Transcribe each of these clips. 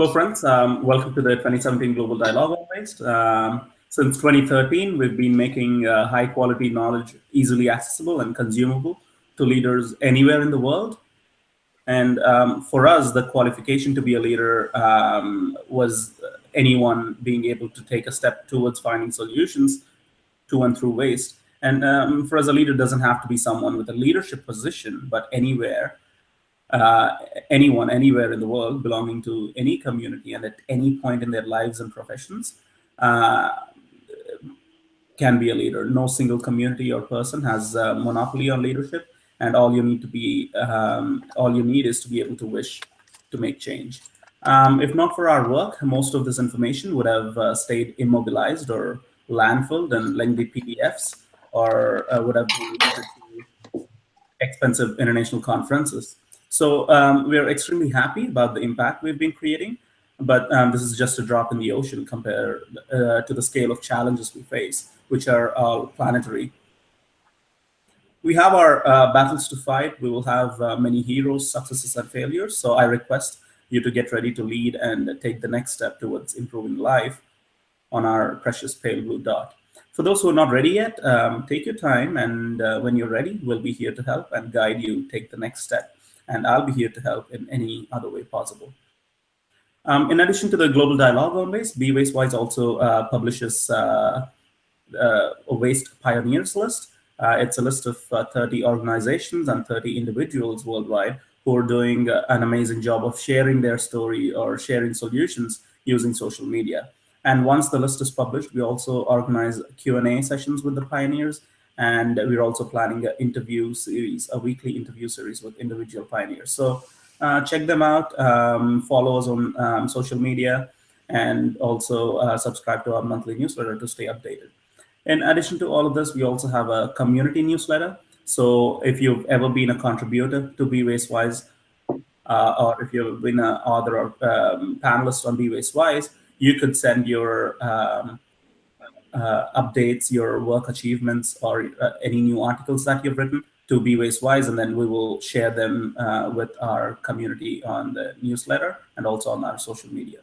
Hello, friends. Um, welcome to the 2017 Global Dialogue on Waste. Um, since 2013, we've been making uh, high quality knowledge easily accessible and consumable to leaders anywhere in the world. And um, for us, the qualification to be a leader um, was anyone being able to take a step towards finding solutions to and through waste. And um, for us, a leader doesn't have to be someone with a leadership position, but anywhere uh, anyone anywhere in the world belonging to any community and at any point in their lives and professions uh, can be a leader. No single community or person has a monopoly on leadership, and all you need to be, um, all you need is to be able to wish to make change. Um, if not for our work, most of this information would have uh, stayed immobilized or landfilled in lengthy PDFs, or uh, would have been expensive international conferences. So um, we're extremely happy about the impact we've been creating, but um, this is just a drop in the ocean compared uh, to the scale of challenges we face, which are planetary. We have our uh, battles to fight. We will have uh, many heroes, successes, and failures. So I request you to get ready to lead and take the next step towards improving life on our precious pale blue dot. For those who are not ready yet, um, take your time, and uh, when you're ready, we'll be here to help and guide you take the next step and I'll be here to help in any other way possible. Um, in addition to the global dialogue on waste, Be Wise also uh, publishes uh, uh, a waste pioneers list. Uh, it's a list of uh, 30 organizations and 30 individuals worldwide who are doing uh, an amazing job of sharing their story or sharing solutions using social media. And once the list is published, we also organize Q&A sessions with the pioneers and we're also planning an interview series, a weekly interview series with individual pioneers. So uh, check them out, um, follow us on um, social media, and also uh, subscribe to our monthly newsletter to stay updated. In addition to all of this, we also have a community newsletter. So if you've ever been a contributor to Be Waste Wise, uh, or if you've been an author or um, panelist on Be Waste Wise, you could send your um, updates, your work achievements, or uh, any new articles that you've written to Be Waste Wise, and then we will share them uh, with our community on the newsletter and also on our social media.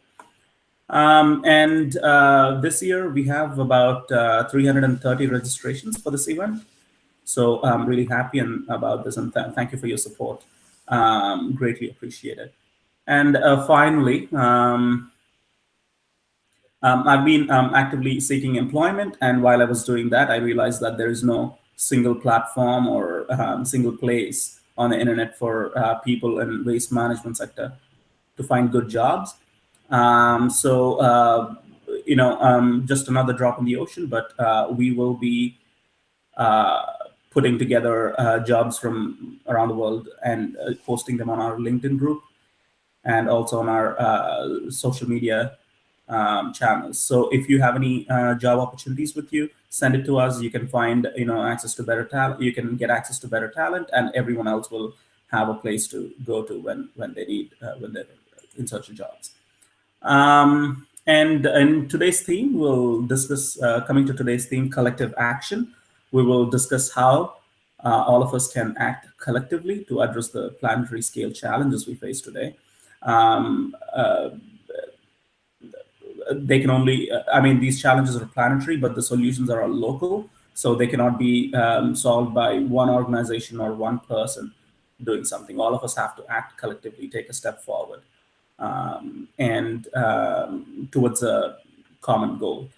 Um, and uh, this year we have about uh, 330 registrations for this event. So I'm really happy and about this and th thank you for your support. Um, greatly appreciated. And uh, finally, um, um, I've been um, actively seeking employment, and while I was doing that, I realized that there is no single platform or um, single place on the internet for uh, people in waste management sector to find good jobs. Um, so, uh, you know, um, just another drop in the ocean, but uh, we will be uh, putting together uh, jobs from around the world and uh, posting them on our LinkedIn group and also on our social media um, channels. So if you have any uh, job opportunities with you, send it to us. You can find, you know, access to better talent. You can get access to better talent, and everyone else will have a place to go to when when they need uh, when they're in search of jobs. Um, and in today's theme, we'll discuss uh, coming to today's theme, collective action. We will discuss how uh, all of us can act collectively to address the planetary scale challenges we face today. Um, uh, they can only, uh, I mean, these challenges are planetary, but the solutions are local. So they cannot be um, solved by one organization or one person doing something. All of us have to act collectively, take a step forward um, and um, towards a common goal.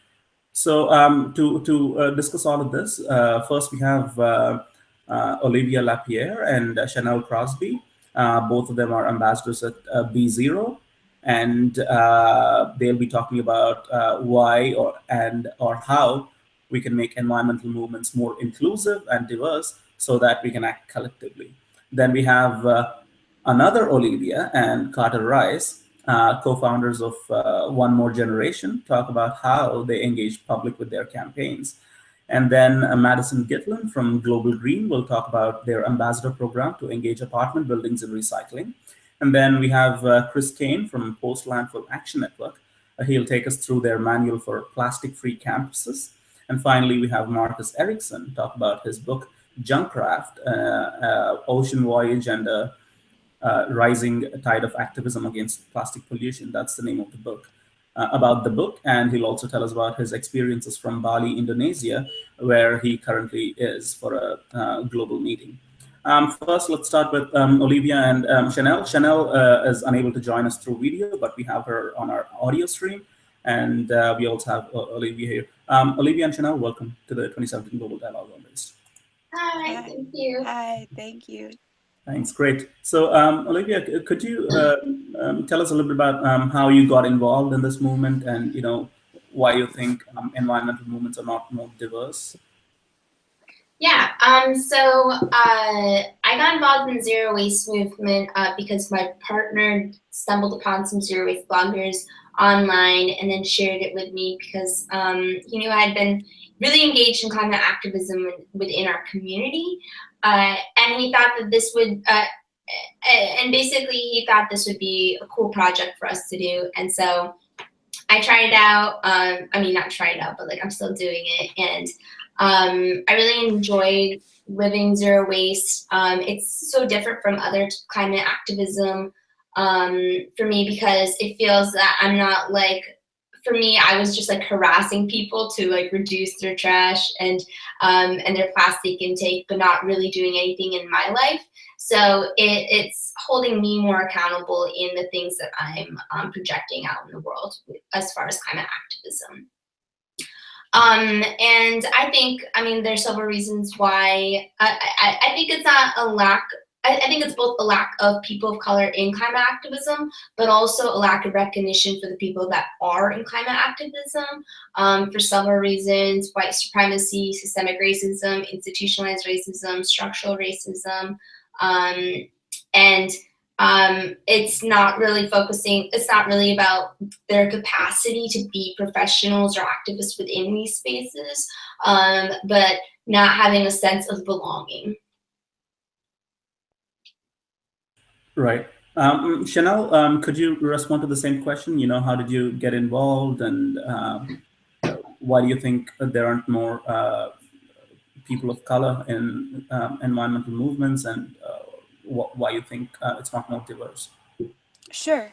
So um, to, to uh, discuss all of this, uh, first we have uh, uh Olivia Lapierre and Chanel Crosby. Uh, both of them are ambassadors at uh, Be Zero and uh, they'll be talking about uh, why or and or how we can make environmental movements more inclusive and diverse so that we can act collectively. Then we have uh, another Olivia and Carter Ries, uh, co-founders of uh, One More Generation, talk about how they engage public with their campaigns. And then uh, Madison Gitlin from Global Green will talk about their ambassador program to engage apartment buildings in recycling. And then we have uh, Chris Kane from Post Landfill Action Network. Uh, he'll take us through their manual for plastic-free campuses. And finally, we have Marcus Eriksen talk about his book, Junk Raft, uh, uh, Ocean Voyage and uh, uh, Rising Tide of Activism Against Plastic Pollution. That's the name of the book. About the book, and he'll also tell us about his experiences from Bali, Indonesia, where he currently is for a global meeting. Um, first, let's start with um, Olivia and um, Chanel. Chanel uh, is unable to join us through video, but we have her on our audio stream, and uh, we also have uh, Olivia here. Um, Olivia and Chanel, welcome to the 2017 Global Dialogue on this. Hi, thank you. Hi, thank you. Thanks, great. So, um, Olivia, could you uh, um, tell us a little bit about um, how you got involved in this movement and, you know, why you think um, environmental movements are not more diverse? Yeah, um, so uh, I got involved in zero waste movement uh, because my partner stumbled upon some zero waste bloggers online and then shared it with me because um, he knew I had been really engaged in climate activism within our community. Uh, and he thought that this would, uh, and basically he thought this would be a cool project for us to do. And so I tried it out. Um, I mean, not tried it out, but like I'm still doing it. And um, I really enjoyed living zero waste. Um, it's so different from other climate activism um, for me because it feels that I'm not like for me, I was just like harassing people to like reduce their trash and um, and their plastic intake, but not really doing anything in my life. So it, it's holding me more accountable in the things that I'm um, projecting out in the world as far as climate activism. Um, and I think, I mean, there's several reasons why I, I, I think it's not a lack I, think it's both a lack of people of color in climate activism, but also a lack of recognition for the people that are in climate activism. Um, for several reasons, white supremacy, systemic racism, institutionalized racism, structural racism, um, and um, it's not really focusing, it's not really about their capacity to be professionals or activists within these spaces, um, but not having a sense of belonging. Right. Um, Chanel, um, could you respond to the same question? You know, how did you get involved and um, why do you think there aren't more uh, people of color in um, environmental movements and uh, wh why you think uh, it's not more diverse? Sure.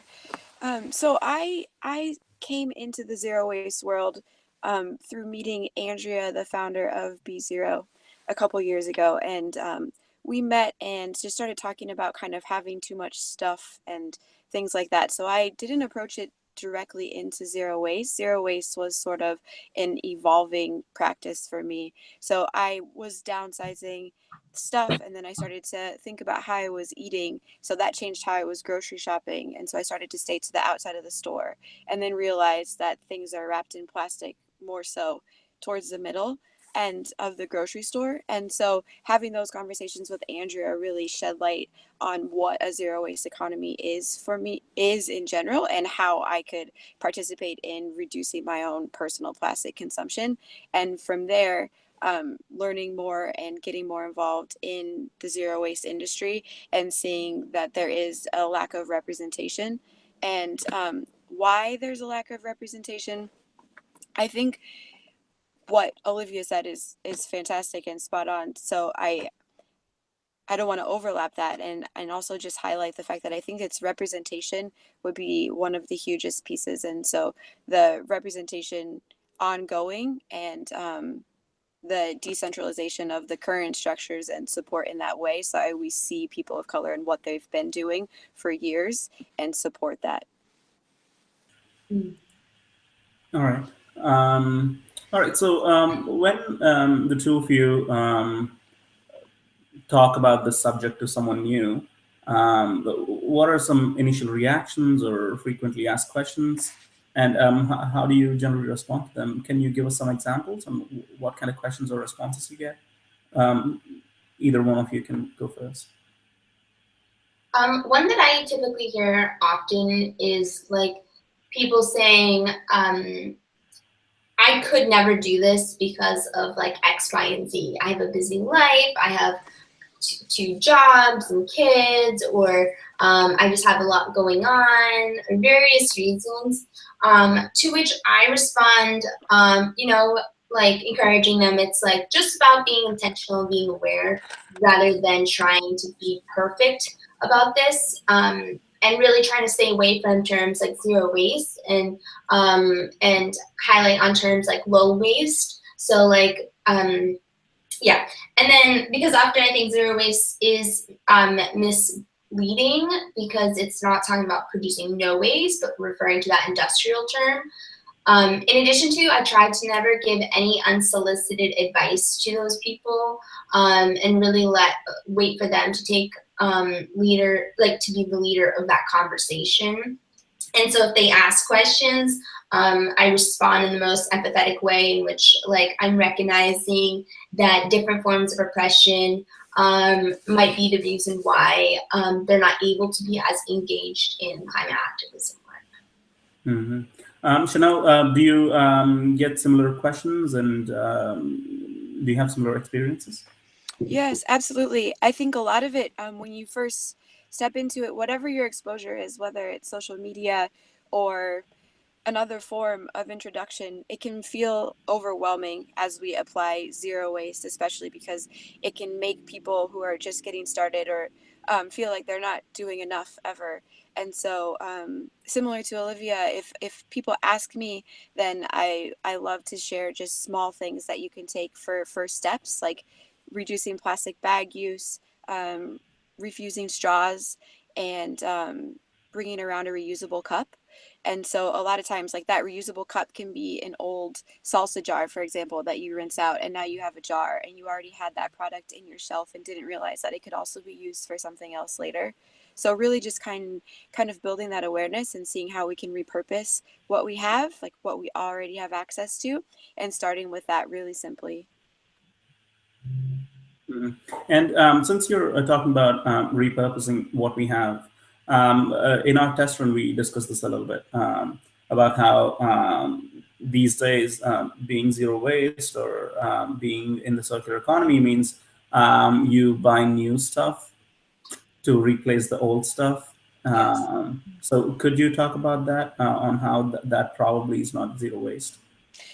Um, so I, I came into the zero waste world um, through meeting Andrea, the founder of Be Zero, a couple years ago. And we met and just started talking about kind of having too much stuff and things like that. So I didn't approach it directly into zero waste. Zero waste was sort of an evolving practice for me. So I was downsizing stuff and then I started to think about how I was eating. So that changed how I was grocery shopping. And so I started to stay to the outside of the store and then realized that things are wrapped in plastic more so towards the middle end of the grocery store. And so having those conversations with Andrea really shed light on what a zero waste economy is for me is in general and how I could participate in reducing my own personal plastic consumption. And from there, um, learning more and getting more involved in the zero waste industry and seeing that there is a lack of representation and um, why there's a lack of representation. I think what Olivia said is is fantastic and spot on. So I I don't want to overlap that and and also just highlight the fact that I think its representation would be one of the hugest pieces. And so the representation ongoing and um, the decentralization of the current structures and support in that way. So I, we see people of color and what they've been doing for years and support that. All right. Um, all right. So um, when um, the two of you um, talk about the subject to someone new, um, what are some initial reactions or frequently asked questions? And um, how do you generally respond to them? Can you give us some examples on what kind of questions or responses you get? Um, either one of you can go first. one that I typically hear often is like people saying, I could never do this because of like X, Y, and Z. I have a busy life. I have two jobs and kids, or um, I just have a lot going on, various reasons. Um, to which I respond, um, you know, like encouraging them. It's like just about being intentional, being aware, rather than trying to be perfect about this. Um, and really trying to stay away from terms like zero waste and um, and highlight on terms like low waste. So like um, yeah, and then because often I think zero waste is um, misleading because it's not talking about producing no waste, but referring to that industrial term. Um, in addition to, I try to never give any unsolicited advice to those people um, and really let wait for them to take um, leader, like to be the leader of that conversation. And so if they ask questions, um, I respond in the most empathetic way in which like I'm recognizing that different forms of oppression um, might be the reason why um, they're not able to be as engaged in climate activism work. Mm -hmm. Um, Chanel, uh, do you um, get similar questions and um, do you have similar experiences? Yes, absolutely. I think a lot of it, um, when you first step into it, whatever your exposure is, whether it's social media or another form of introduction, it can feel overwhelming as we apply zero waste, especially because it can make people who are just getting started or um, feel like they're not doing enough ever. And so, um, similar to Olivia, if if people ask me, then I I love to share just small things that you can take for first steps, like reducing plastic bag use, um, refusing straws, and um, bringing around a reusable cup. And so a lot of times like that reusable cup can be an old salsa jar, for example, that you rinse out and now you have a jar and you already had that product in your shelf and didn't realize that it could also be used for something else later. So really just kind kind of building that awareness and seeing how we can repurpose what we have, like what we already have access to, and starting with that really simply. Mm -hmm. And um, since you're uh, talking about um, repurposing what we have, um, uh, in our test run, we discussed this a little bit um, about how um, these days um, being zero waste or being in the circular economy means you buy new stuff to replace the old stuff. so could you talk about that uh, on how th that probably is not zero waste?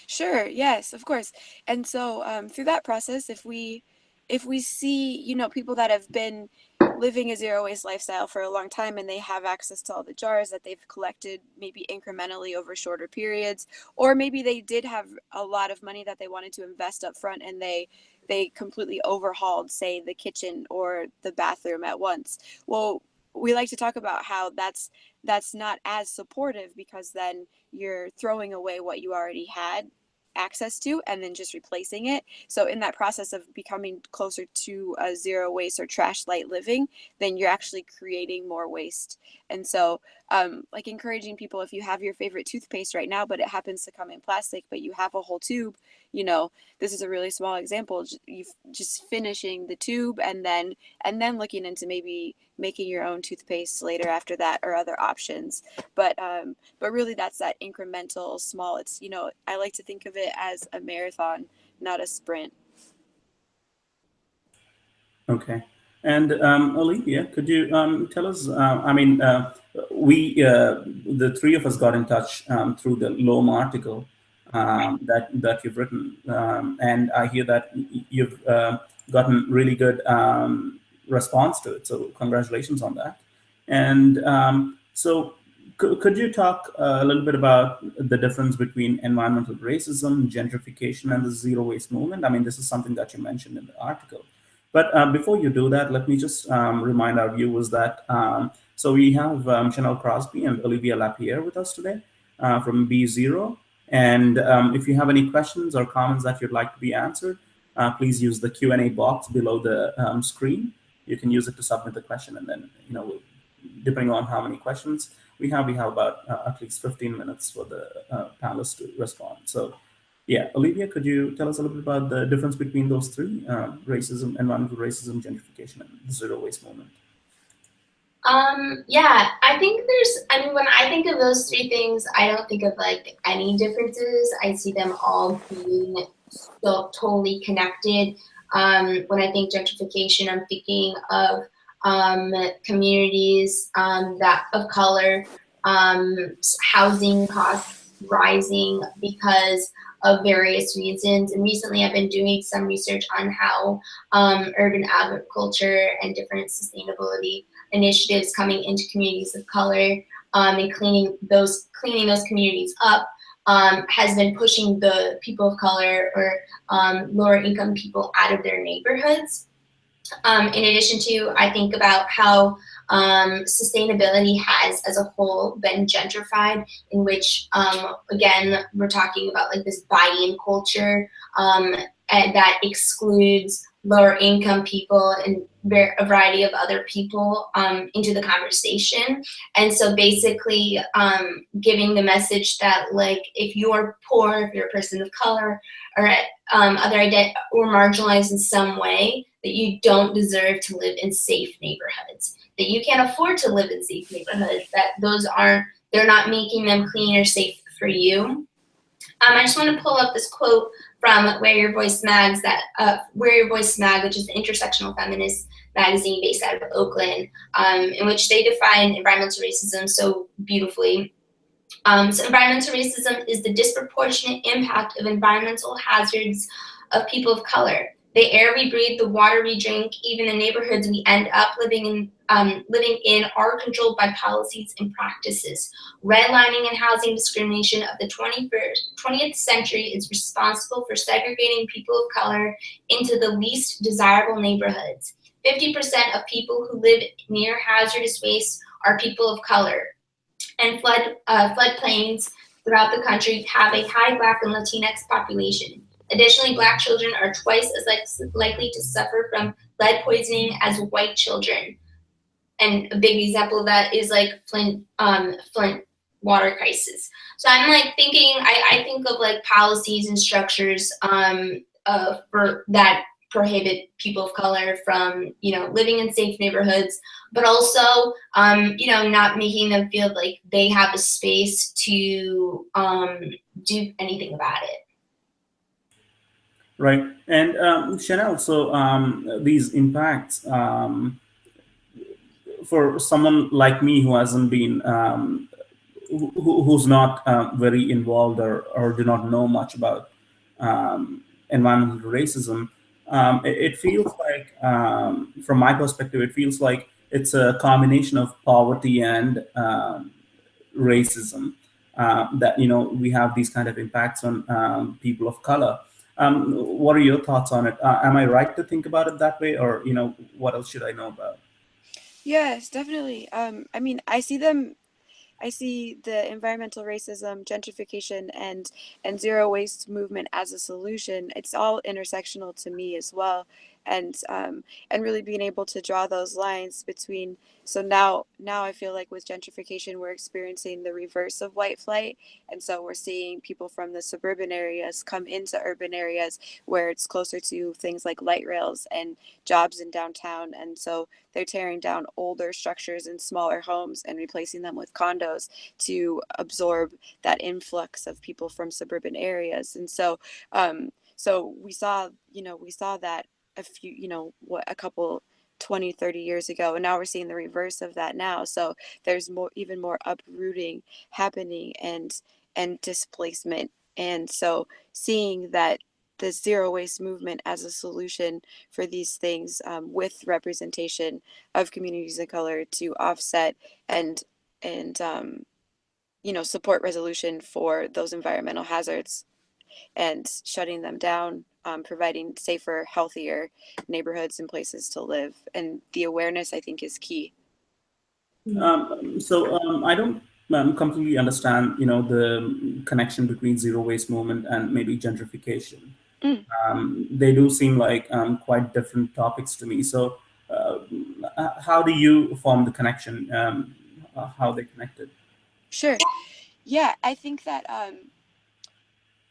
Sure. Yes, of course. And so um, through that process, if we if we see, you know, people that have been living a zero waste lifestyle for a long time and they have access to all the jars that they've collected maybe incrementally over shorter periods or maybe they did have a lot of money that they wanted to invest up front and they they completely overhauled say the kitchen or the bathroom at once. Well we like to talk about how that's that's not as supportive because then you're throwing away what you already had access to and then just replacing it. So in that process of becoming closer to a zero waste or trash light living, then you're actually creating more waste. And so um, like encouraging people, if you have your favorite toothpaste right now, but it happens to come in plastic, but you have a whole tube, you know, this is a really small example. You just finishing the tube and then, and then looking into maybe making your own toothpaste later after that or other options. But, um, but really that's that incremental small, it's, you know, I like to think of it as a marathon, not a sprint. Okay. And um, Olivia, could you um, tell us, uh, I mean, uh, we, uh, the three of us got in touch um, through the Loam article um, that, that you've written. Um, and I hear that you've uh, gotten really good um, response to it. So congratulations on that. And so could you talk a little bit about the difference between environmental racism, gentrification, and the zero waste movement? I mean, this is something that you mentioned in the article. But uh, before you do that, let me just um, remind our viewers that, um, so we have um, Chanel Crosby and Olivia Lapierre with us today uh, from Be Zero. And um, if you have any questions or comments that you'd like to be answered, uh, please use the Q&A box below the um, screen. You can use it to submit the question and then, you know, depending on how many questions we have, we have about uh, at least 15 minutes for the uh, panelists to respond. So yeah, Olivia, could you tell us a little bit about the difference between those three, uh, racism, environmental racism, gentrification, and the zero waste movement? Um, yeah, I think there's, I mean, when I think of those three things, I don't think of like any differences. I see them all being so totally connected. Um, when I think gentrification, I'm thinking of um, communities um, that of color, um, housing costs rising because of various reasons. And recently I've been doing some research on how um, urban agriculture and different sustainability initiatives coming into communities of color um, and cleaning those cleaning those communities up um, has been pushing the people of color or um, lower income people out of their neighborhoods. Um, in addition to, I think about how um, sustainability has as a whole been gentrified in which, um, again, we're talking about like this buy-in culture um, that excludes lower income people and a variety of other people um, into the conversation. And so basically um, giving the message that like if you're poor, if you're a person of color or um, other or marginalized in some way, that you don't deserve to live in safe neighborhoods, that you can't afford to live in safe neighborhoods, that those aren't, they're not making them clean or safe for you. Um, I just want to pull up this quote from Wear Your Voice Mags, that uh, Wear Your Voice Mag, which is the intersectional feminist magazine based out of Oakland, um, in which they define environmental racism so beautifully. Um, so environmental racism is the disproportionate impact of environmental hazards of people of color the air we breathe, the water we drink, even the neighborhoods we end up living in, um, living in are controlled by policies and practices. Redlining and housing discrimination of the 21st, 20th century is responsible for segregating people of color into the least desirable neighborhoods. 50% of people who live near hazardous waste are people of color. And flood uh, floodplains throughout the country have a high Black and Latinx population. Additionally, black children are twice as likely to suffer from lead poisoning as white children. And a big example of that is like Flint, um, Flint water crisis. So I'm like thinking, I, I think of like policies and structures um, uh, for that prohibit people of color from, you know, living in safe neighborhoods, but also, um, you know, not making them feel like they have a space to um, do anything about it. Right. And um, Chanel, so um, these impacts um, for someone like me who hasn't been, um, who, who's not uh, very involved or, or do not know much about um, environmental racism, it, it, feels like, from my perspective, it feels like it's a combination of poverty and racism uh, that, you know, we have these kind of impacts on people of color. Um, what are your thoughts on it? Uh, am I right to think about it that way, or you know, what else should I know about? Yes, definitely. Um, I mean, I see them. I see the environmental racism, gentrification, and and zero waste movement as a solution. It's all intersectional to me as well, and um, and really being able to draw those lines between so now now i feel like with gentrification we're experiencing the reverse of white flight. And so we're seeing people from the suburban areas come into urban areas where it's closer to things like light rails and jobs in downtown. And so they're tearing down older structures and smaller homes and replacing them with condos to absorb that influx of people from suburban areas. And so um, so we saw you know we saw that a few you know what a couple 20 30 years ago and now we're seeing the reverse of that now. So there's more even more uprooting happening and and displacement. And so seeing that the zero waste movement as a solution for these things um, with representation of communities of color to offset and and um, you know support resolution for those environmental hazards and shutting them down um, providing safer, healthier neighborhoods and places to live. And the awareness, I think, is key. Um, so um, I don't um, completely understand, you know, the connection between zero waste movement and maybe gentrification. Mm. Um, they do seem like um, quite different topics to me. So uh, how do you form the connection? Um, how they connected? Sure. Yeah, I think that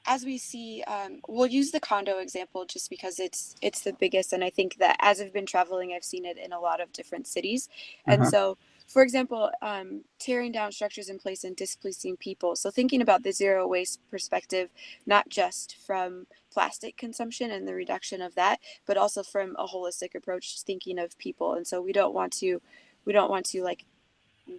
as we see, um, we'll use the condo example just because it's it's the biggest, and I think that as I've been traveling, I've seen it in a lot of different cities, and uh-huh. so. For example, um, tearing down structures in place and displacing people. So, thinking about the zero waste perspective, not just from plastic consumption and the reduction of that, but also from a holistic approach, thinking of people. And so, we don't want to, we don't want to like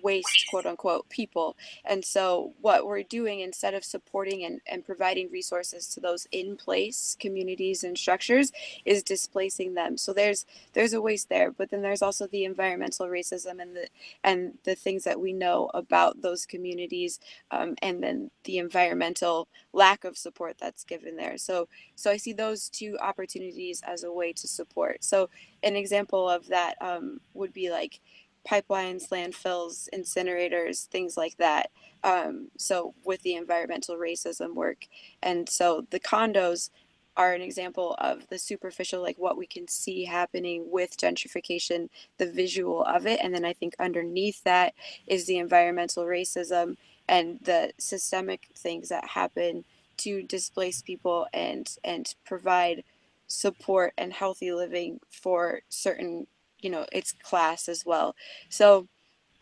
waste quote unquote people. And so what we're doing instead of supporting and, and providing resources to those in place communities and structures is displacing them. So there's there's a waste there but then there's also the environmental racism and the and the things that we know about those communities um, and then the environmental lack of support that's given there. So so i see those two opportunities as a way to support. So an example of that um, would be like pipelines, landfills, incinerators, things like that. Um, so with the environmental racism work. And so the condos are an example of the superficial, like what we can see happening with gentrification, the visual of it. And then I think underneath that is the environmental racism and the systemic things that happen to displace people and and provide support and healthy living for certain you know its class as well. So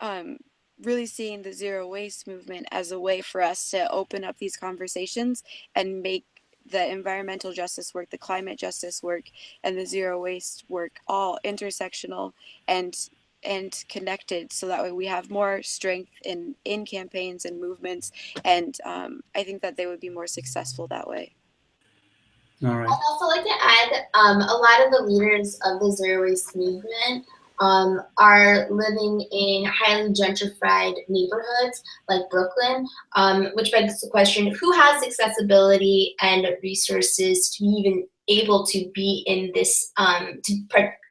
um really seeing the zero waste movement as a way for us to open up these conversations and make the environmental justice work the climate justice work and the zero waste work all intersectional and and connected so that way we have more strength in in campaigns and movements and um, i think that they would be more successful that way I'd also like to add um, a lot of the leaders of the zero waste movement um, are living in highly gentrified neighborhoods like Brooklyn, um, which begs the question, who has accessibility and resources to be even able to be in this, um, to,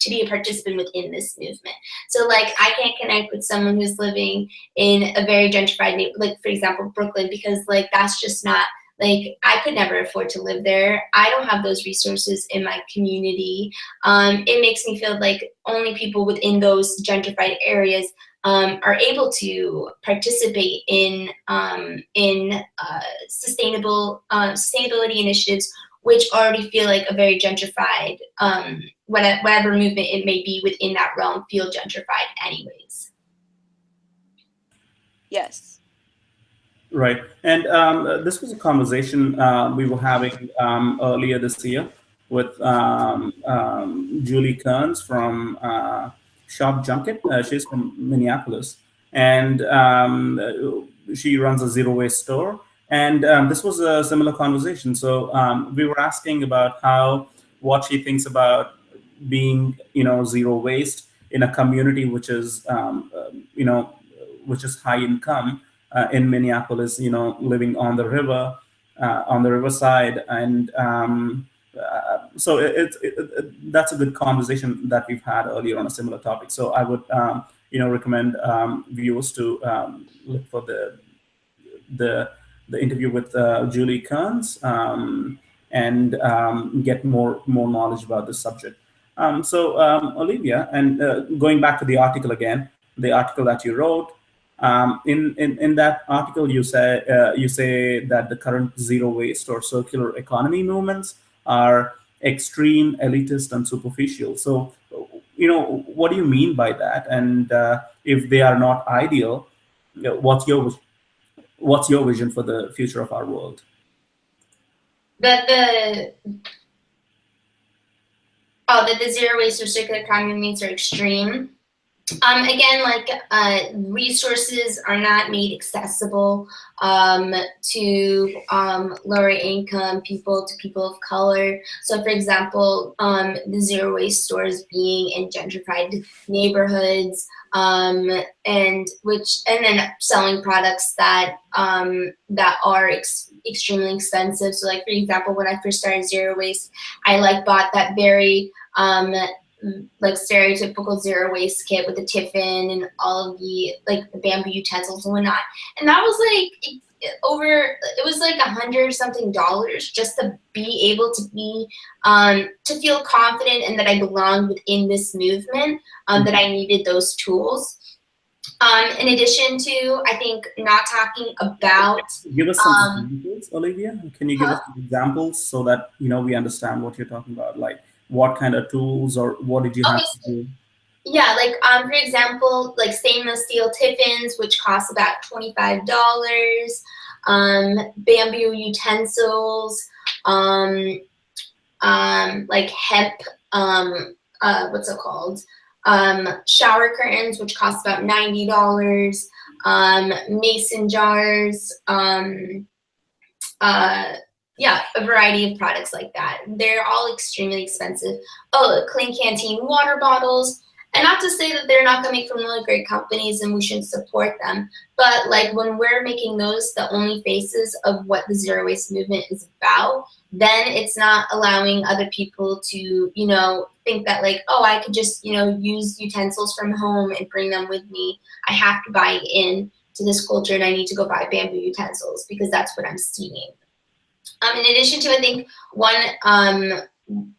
to be a participant within this movement. So like I can't connect with someone who's living in a very gentrified neighborhood, like for example, Brooklyn, because like that's just not like I could never afford to live there. I don't have those resources in my community. Um, it makes me feel like only people within those gentrified areas um, are able to participate in um, in uh, sustainable uh, sustainability initiatives, which already feel like a very gentrified um, whatever, whatever movement it may be within that realm feel gentrified anyways. Yes. Right. And um, this was a conversation uh, we were having um, earlier this year with um, um Julie Kearns from uh, Shop Junket. Uh, she's from Minneapolis. And um, she runs a zero waste store. And um, this was a similar conversation. So we were asking about how, what she thinks about being, you know, zero waste in a community which is, you know, which is high income uh, in Minneapolis, you know, living on the river, uh, on the riverside. And um, uh, so it, it, it, that's a good conversation that we've had earlier on a similar topic. So I would, um, you know, recommend um, viewers to um, look for the, the, the interview with uh, Julie Kearns um, and um, get more, more knowledge about this subject. so Olivia, and uh, going back to the article again, the article that you wrote, um, in, in, in that article, you say, uh, you say that the current zero waste or circular economy movements are extreme, elitist, and superficial. So, you know, what do you mean by that? And uh, if they are not ideal, what's your what's your vision for the future of our world? That the oh, that the zero waste or circular economy movements are extreme. Um, again, like uh, resources are not made accessible um, to um, lower income people, to people of color. So for example, um, the zero waste stores being in gentrified neighborhoods um, and which and then selling products that um, that are ex extremely expensive. So like for example, when I first started zero waste, I like bought that very like stereotypical zero waste kit with the tiffin and all of the like the bamboo utensils and whatnot. And that was like over it was like a hundred something dollars just to be able to be um, to feel confident and that I belonged within this movement um, that I needed those tools. Um, in addition to, I think not talking about. Give us some um, examples, Olivia. Can you give us examples so that you know we understand what you're talking about? Like, what kind of tools or what did you okay. have to do? Yeah, like um, for example, like stainless steel tiffins, which cost about $25, um, bamboo utensils, um, um, like hemp, um, uh, what's it called? um, shower curtains, which cost about $90, um, mason jars, um, uh, yeah, a variety of products like that. They're all extremely expensive. Oh, Klean Kanteen water bottles. And not to say that they're not coming from really great companies and we shouldn't support them, but like when we're making those the only faces of what the zero waste movement is about, then it's not allowing other people to, you know, think that like, oh, I could just, you know, use utensils from home and bring them with me. I have to buy in to this culture and I need to go buy bamboo utensils because that's what I'm seeing. Um, in addition to, I think one um,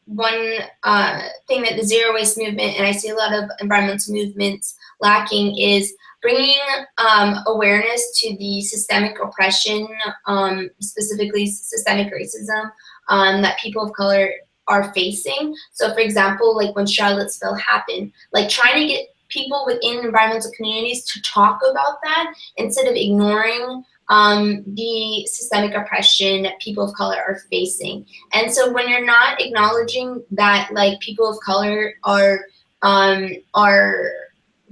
one uh, thing that the zero waste movement and I see a lot of environmental movements lacking is bringing um, awareness to the systemic oppression, um, specifically systemic racism um, that people of color are facing. So for example, like when Charlottesville happened, like trying to get people within environmental communities to talk about that instead of ignoring um, the systemic oppression that people of color are facing. And so when you're not acknowledging that like people of color are um, are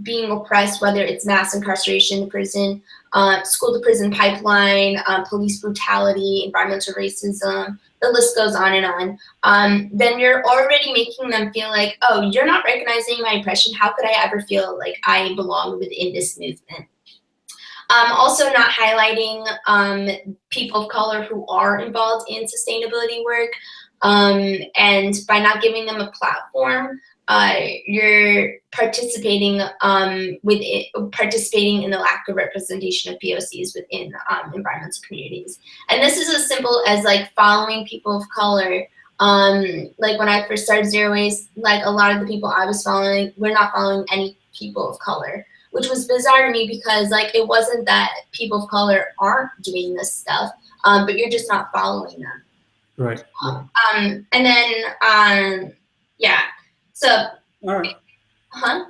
being oppressed, whether it's mass incarceration, prison, uh, school to prison pipeline, uh, police brutality, environmental racism, the list goes on and on, um, then you're already making them feel like, oh, you're not recognizing my oppression. How could I ever feel like I belong within this movement? Um, also not highlighting um, people of color who are involved in sustainability work. Um, and by not giving them a platform, uh, you're participating um, with it, participating in the lack of representation of POCs within um, environmental communities. And this is as simple as like following people of color. Um, like when I first started Zero Waste, like a lot of the people I was following, we're not following any people of color which was bizarre to me because like it wasn't that people of color aren't doing this stuff, um, but you're just not following them. Right. Um, and then um, yeah, so. All right. Huh.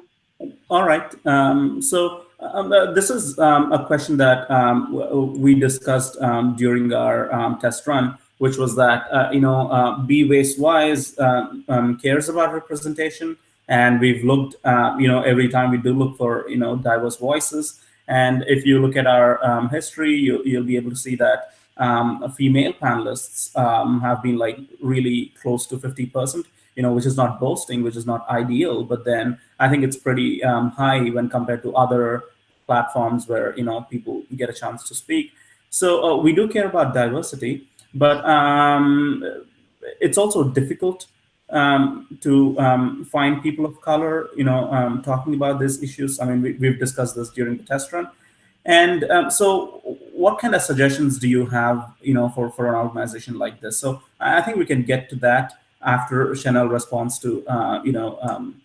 All right. Um, so. Um, uh, this is um, a question that um, we discussed um, during our um, test run, which was that, uh, you know, uh, Be Waste Wise uh, um, cares about representation, and we've looked, uh, you know, every time we do look for, you know, diverse voices. And if you look at our um, history, you, will be able to see that um, female panelists um, have been like really close to 50%, you know, which is not boasting, which is not ideal, but then I think it's pretty um, high when compared to other platforms where, you know, people get a chance to speak. So uh, we do care about diversity, but um, it's also difficult um, to um, find people of color, you know, um, talking about these issues. I mean, we, have discussed this during the test run. And um, so what kind of suggestions do you have, you know, for, for an organization like this? So I think we can get to that after Chanel responds to, uh, you know, um,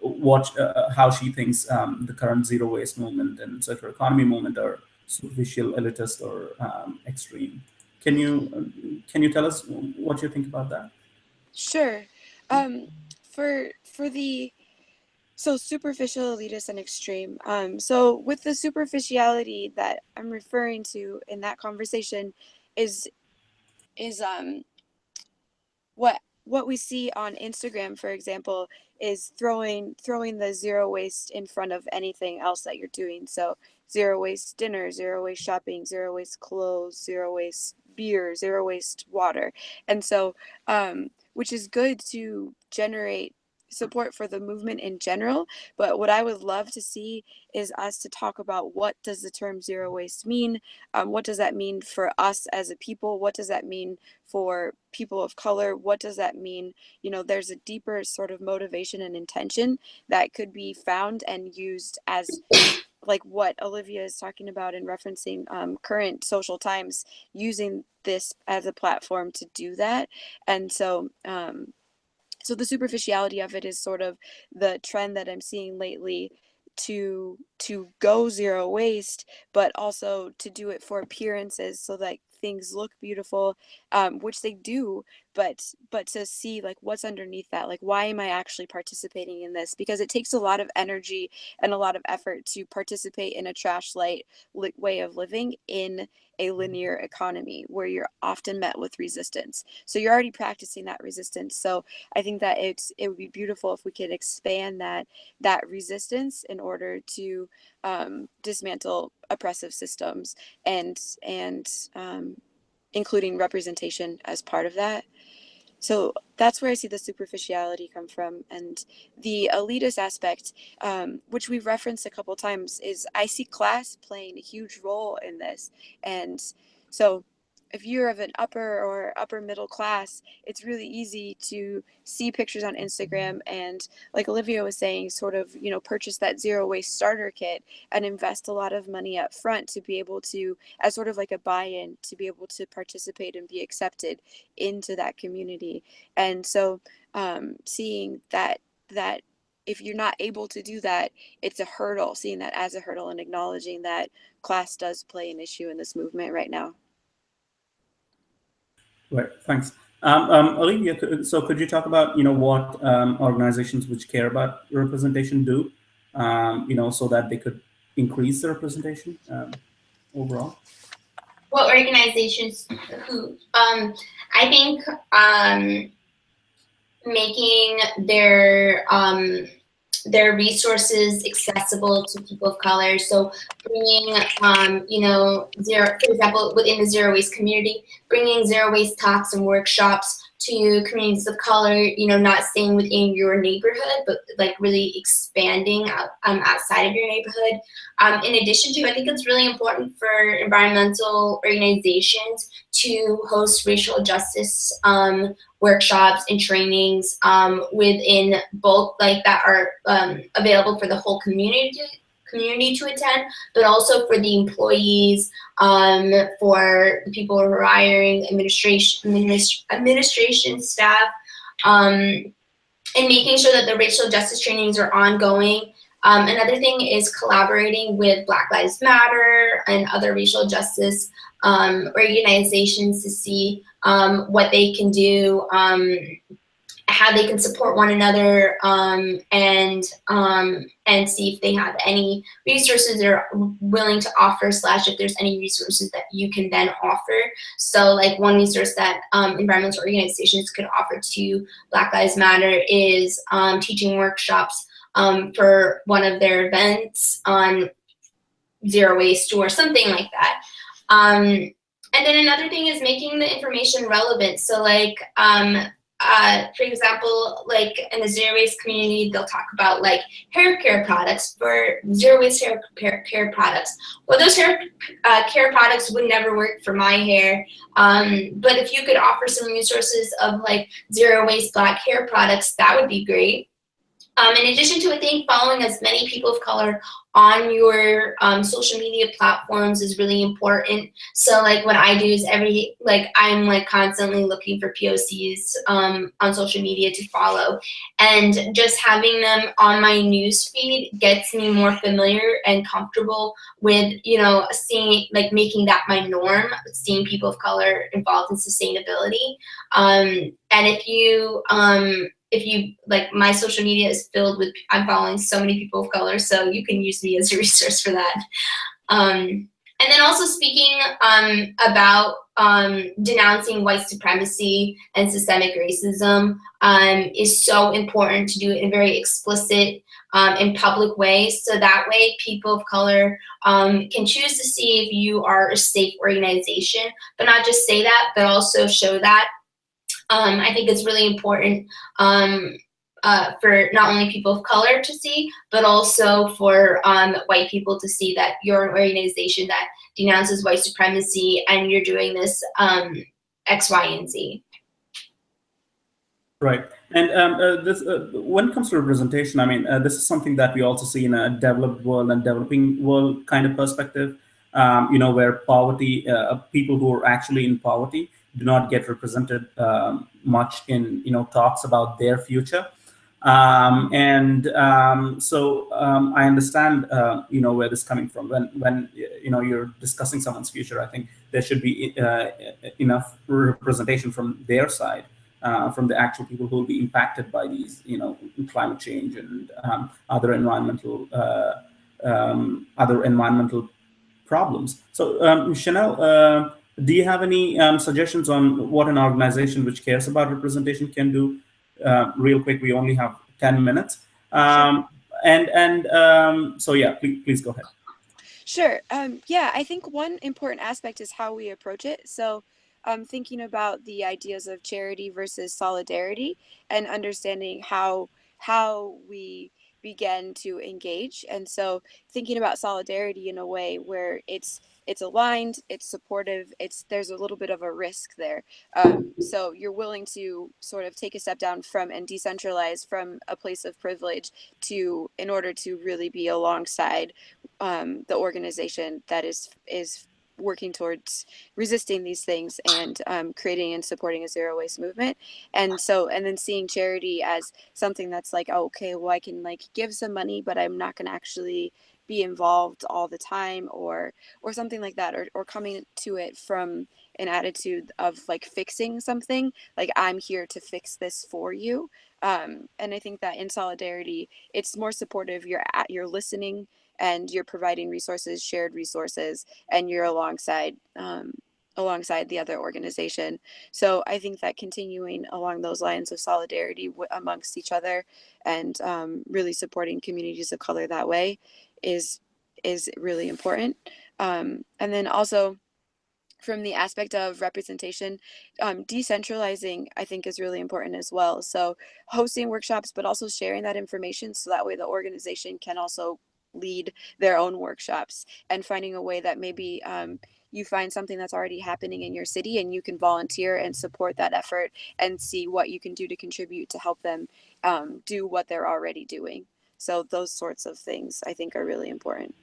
what, uh, how she thinks um, the current zero waste movement and circular economy movement are superficial, elitist, or extreme. Can you, can you tell us what you think about that? Sure. Um, for for the so superficial, elitist, and extreme. Um, so with the superficiality that I'm referring to in that conversation, is is um what what we see on Instagram, for example, is throwing throwing the zero waste in front of anything else that you're doing. So zero waste dinner, zero waste shopping, zero waste clothes, zero waste beer, zero waste water, and so um, which is good to generate support for the movement in general but what i would love to see is us to talk about what does the term zero waste mean? Um, what does that mean for us as a people? What does that mean for people of color? What does that mean? You know there's a deeper sort of motivation and intention that could be found and used as like what olivia is talking about and referencing um, current social times using this as a platform to do that. And so um, so the superficiality of it is sort of the trend that I'm seeing lately to to go zero waste but also to do it for appearances so that things look beautiful um, which they do but but to see like what's underneath that like why am i actually participating in this? Because it takes a lot of energy and a lot of effort to participate in a trash light li- way of living in a linear economy where you're often met with resistance. So you're already practicing that resistance. So i think that it's it would be beautiful if we could expand that that resistance in order to um, dismantle oppressive systems and and um, including representation as part of that so that's where I see the superficiality come from. And the elitist aspect, um, which we've referenced a couple times, is I see class playing a huge role in this. And so if you're of an upper or upper middle class, it's really easy to see pictures on Instagram and, like Olivia was saying, sort of, you know, purchase that zero waste starter kit and invest a lot of money up front to be able to, as sort of like a buy in, to be able to participate and be accepted into that community. And so, um, seeing that, that if you're not able to do that, it's a hurdle, seeing that as a hurdle and acknowledging that class does play an issue in this movement right now. Right. Thanks. Um, um, Olivia, so could you talk about you know what um, organizations which care about representation do, um, you know, so that they could increase the representation um, overall? What organizations who? Um, I think making their their resources accessible to people of color. So bringing, um, you know, zero, for example, within the zero waste community, bringing zero waste talks and workshops to communities of color, you know, not staying within your neighborhood, but like really expanding out, um, outside of your neighborhood. Um, in addition to, I think it's really important for environmental organizations to host racial justice um, workshops and trainings um, within both like that are um, available for the whole community community to attend, but also for the employees, um, for the people who are hiring, administration, administ administration staff, um, and making sure that the racial justice trainings are ongoing. Um, another thing is collaborating with Black Lives Matter and other racial justice um, organizations to see um, what they can do, um, how they can support one another, um, and um, and see if they have any resources they're willing to offer. Slash, if there's any resources that you can then offer. So, like one resource that um, environmental organizations could offer to Black Lives Matter is teaching workshops for one of their events on zero waste or something like that. Um, and then another thing is making the information relevant. So like, um, uh, for example, like in the zero waste community, they'll talk about like hair care products for zero waste hair care products. Well, those hair uh, care products would never work for my hair. Um, but if you could offer some resources of like zero waste black hair products, that would be great. Um, in addition to, I think following as many people of color on your um, social media platforms is really important. So like what I do is every, like I'm like constantly looking for POCs um, on social media to follow. And just having them on my news feed gets me more familiar and comfortable with, you know, seeing, like making that my norm, seeing people of color involved in sustainability. Um, and if you, um, if you like my social media is filled with i'm following so many people of color so you can use me as a resource for that. Um, and then also speaking um, about um, denouncing white supremacy and systemic racism um, is so important to do it in a very explicit um, in public way. So that way people of color um, can choose to see if you are a safe organization. But not just say that but also show that um, I think it's really important um, uh, for not only people of color to see, but also for um, white people to see that you're an organization that denounces white supremacy and you're doing this um, X, Y, and Z. Right. And um, uh, this, uh, when it comes to representation, I mean, uh, this is something that we also see in a developed world and developing world kind of perspective, um, you know, where poverty, uh, people who are actually in poverty do not get represented um, much in you know talks about their future. Um, and um, so um, I understand uh, you know where this is coming from. When when you know you're discussing someone's future, I think there should be uh, enough representation from their side uh, from the actual people who will be impacted by these, you know, climate change and um, other environmental uh, um, other environmental problems. So, um, Chanel, uh, do you have any um, suggestions on what an organization which cares about representation can do? Uh, real quick, we only have 10 minutes. Um, and and um, so, yeah, please, please go ahead. Sure. Um, yeah, I think one important aspect is how we approach it. So, um, thinking about the ideas of charity versus solidarity and understanding how how we begin to engage. And so thinking about solidarity in a way where it's it's aligned, it's supportive, it's there's a little bit of a risk there. Um, so you're willing to sort of take a step down from and decentralize from a place of privilege to in order to really be alongside um, the organization that is is working towards resisting these things and um, creating and supporting a zero waste movement. And so and then seeing charity as something that's like oh, okay well i can like give some money but i'm not going to actually be involved all the time or or something like that or, or coming to it from an attitude of like fixing something like i'm here to fix this for you um, and i think that in solidarity it's more supportive you're at you're listening and you're providing resources, shared resources, and you're alongside um, alongside the other organization. So I think that continuing along those lines of solidarity amongst each other and um, really supporting communities of color that way is is really important. Um, and then also from the aspect of representation, um, decentralizing I think is really important as well. So hosting workshops, but also sharing that information so that way the organization can also lead their own workshops and finding a way that maybe um, you find something that's already happening in your city and you can volunteer and support that effort and see what you can do to contribute to help them um, do what they're already doing. So those sorts of things I think are really important.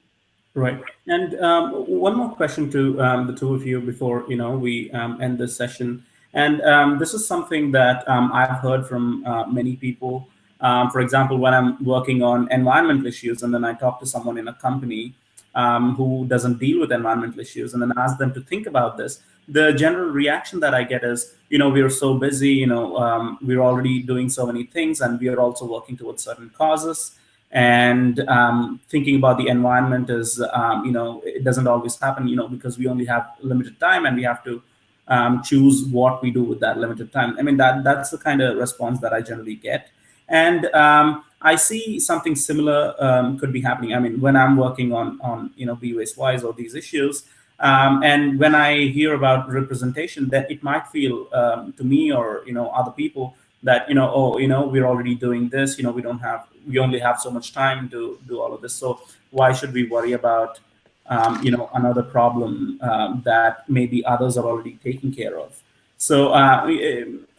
Right. And um, one more question to um, the two of you before you know we um, end this session. And um, this is something that um, I've heard from uh, many people um, for example, when I'm working on environmental issues and then I talk to someone in a company um, who doesn't deal with environmental issues and then ask them to think about this, the general reaction that I get is, you know, we're so busy, you know, um, we're already doing so many things and we are also working towards certain causes. And um, thinking about the environment is, um, you know, it doesn't always happen, you know, because we only have limited time and we have to um, choose what we do with that limited time. I mean, that that's the kind of response that I generally get. And um, I see something similar um, could be happening. I mean, when I'm working on, on you know, Be Waste Wise or these issues, um, and when I hear about representation, that it might feel um, to me or, you know, other people that, you know, oh, you know, we're already doing this, you know, we don't have, we only have so much time to do all of this. So why should we worry about, um, you know, another problem um, that maybe others are already taking care of? So uh,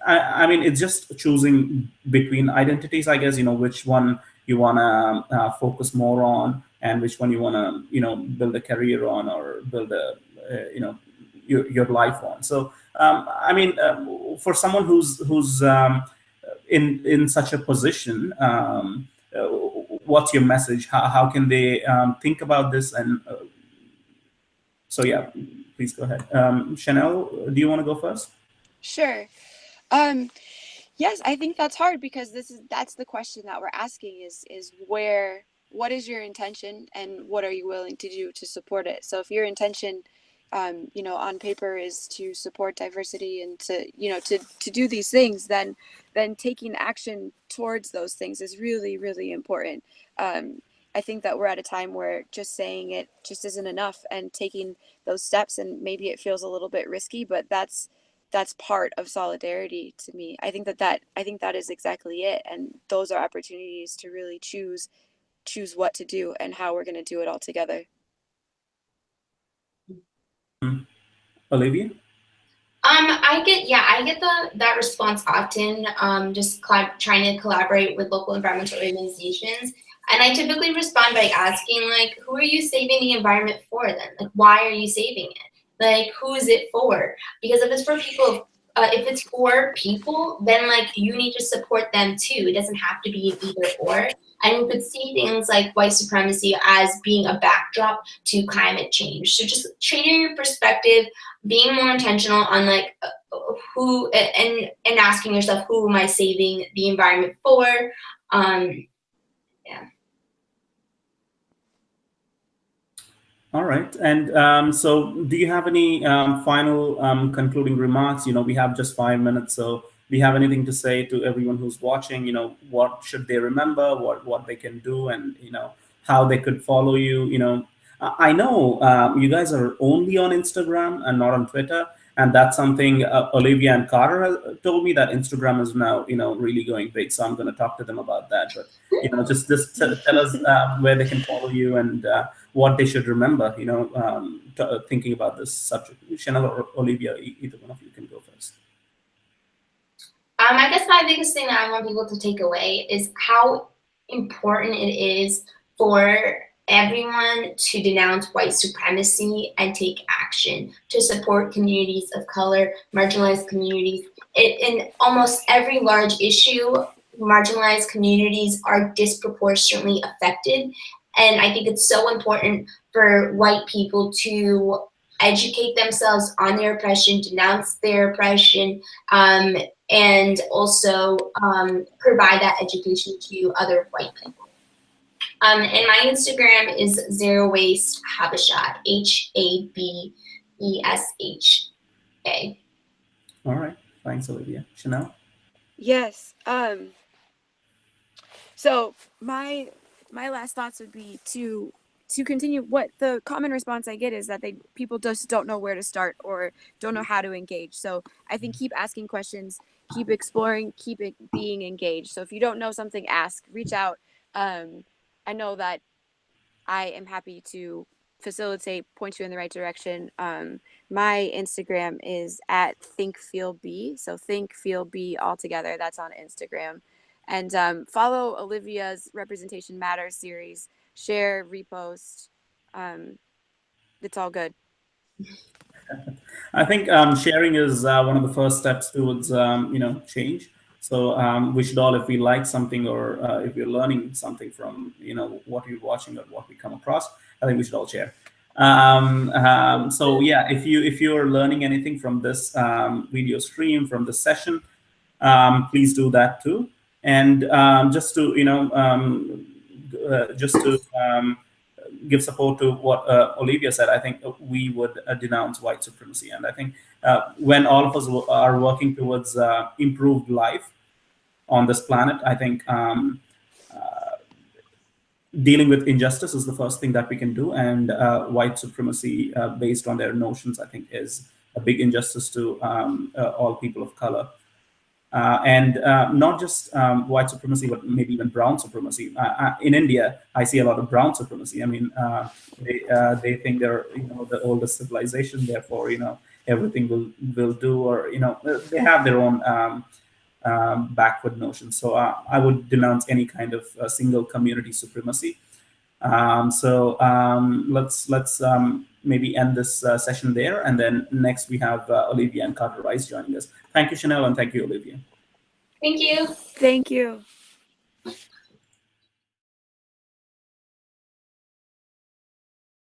I, I, mean, it's just choosing between identities, I guess, you know, which one you want to uh, focus more on and which one you want to, you know, build a career on or build a, uh, you know, your, your life on. So, um, I mean, uh, for someone who's, who's um, in, in such a position, um, uh, what's your message? How, how can they um, think about this? And uh, so, yeah, please go ahead. Um, Chanel, do you want to go first? Sure. Um, yes, I think that's hard because this is that's the question that we're asking is is where what is your intention and what are you willing to do to support it? So if your intention um, you know, on paper is to support diversity and to, you know, to, to do these things, then, then taking action towards those things is really, really important. Um, I think that we're at a time where just saying it just isn't enough and taking those steps and maybe it feels a little bit risky, but that's, that's part of solidarity to me. I think that that I think that is exactly it, and those are opportunities to really choose choose what to do and how we're going to do it all together. Mm-hmm. Olivia. Um, I get yeah, I get the that response often. Um, just trying to collaborate with local environmental organizations, and I typically respond by asking like, who are you saving the environment for? Then, like, why are you saving it? Like who is it for because if it's for people uh, if it's for people, then like you need to support them too. It doesn't have to be either or. And you could see things like white supremacy as being a backdrop to climate change. So just changing your perspective, being more intentional on like uh, who and and asking yourself who am I saving the environment for? Um, All right. And um, so do you have any um, final um, concluding remarks? You know, we have just five minutes. So do you have anything to say to everyone who's watching? You know, what should they remember, what, what they can do, and, you know, how they could follow you? You know, I know um, you guys are only on Instagram and not on Twitter. And that's something uh, Olivia and Carter told me that Instagram is now, you know, really going big. So I'm going to talk to them about that. But, you know, just, just tell us uh, where they can follow you and uh, what they should remember, you know, um, uh, thinking about this subject. Chanel or Olivia, either one of you can go first. Um, I guess my biggest thing that I want people to take away is how important it is for everyone to denounce white supremacy and take action to support communities of color, marginalized communities. It, in almost every large issue, marginalized communities are disproportionately affected. And I think it's so important for white people to educate themselves on their oppression, denounce their oppression, um, and also um, provide that education to other white people. Um, and my Instagram is zero waste habeshat, H A B E S H A. All right. Thanks, Olivia. Chanel? Yes. Um, so my my last thoughts would be to to continue what the common response i get is that they people just don't know where to start or don't know how to engage so i think keep asking questions keep exploring keep it being engaged so if you don't know something ask reach out um, i know that i am happy to facilitate point you in the right direction um, my instagram is at think feel b so think feel b all together that's on instagram and um, follow Olivia's Representation Matters series. Share, repost. Um, it's all good. I think um, sharing is uh, one of the first steps towards um, you know change. So um, we should all, if we like something or uh, if we're learning something from you know what we're watching or what we come across, I think we should all share. Um, um, so yeah, if you if you're learning anything from this um, video stream from the session, um, please do that too. And um, just to, you know, uh, just to give support to what uh, Olivia said, I think we would uh, denounce white supremacy. And I think uh, when all of us are working towards uh, improved life on this planet, I think um, uh, dealing with injustice is the first thing that we can do. And white supremacy based on their notions, I think is a big injustice to um, all people of color. Uh, and uh, not just um, white supremacy, but maybe even brown supremacy. Uh, uh in India, I see a lot of brown supremacy. I mean, uh, they uh, they think they're you know the oldest civilization, therefore you know everything will will do, or you know they have their own um, backward notions. So I would denounce any kind of single community supremacy. Um, so um, let's let's um, maybe end this session there, and then next we have Olivia and Carter Ries joining us. Thank you, Chanel, and thank you, Olivia. Thank you. Thank you.